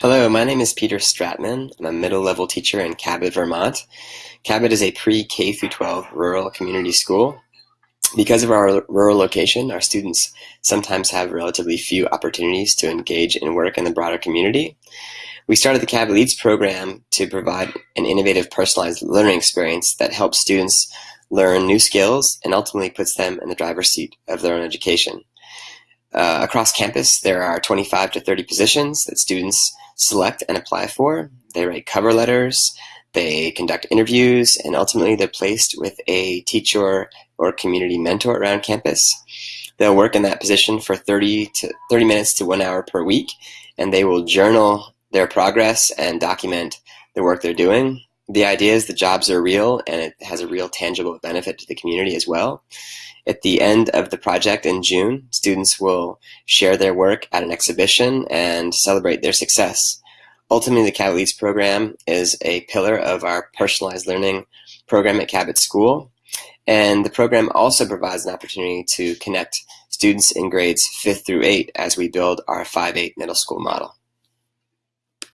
Hello, my name is Peter Stratman. I'm a middle level teacher in Cabot, Vermont. Cabot is a pre-K through 12 rural community school. Because of our rural location, our students sometimes have relatively few opportunities to engage in work in the broader community. We started the Cabot Leads program to provide an innovative personalized learning experience that helps students learn new skills and ultimately puts them in the driver's seat of their own education. Uh, across campus, there are 25 to 30 positions that students select and apply for. They write cover letters, they conduct interviews, and ultimately they're placed with a teacher or community mentor around campus. They'll work in that position for 30 to 30 minutes to one hour per week, and they will journal their progress and document the work they're doing. The idea is the jobs are real and it has a real tangible benefit to the community as well. At the end of the project in June, students will share their work at an exhibition and celebrate their success. Ultimately, the Cabot Leads program is a pillar of our personalized learning program at Cabot School. And the program also provides an opportunity to connect students in grades 5th through 8 as we build our 5-8 middle school model.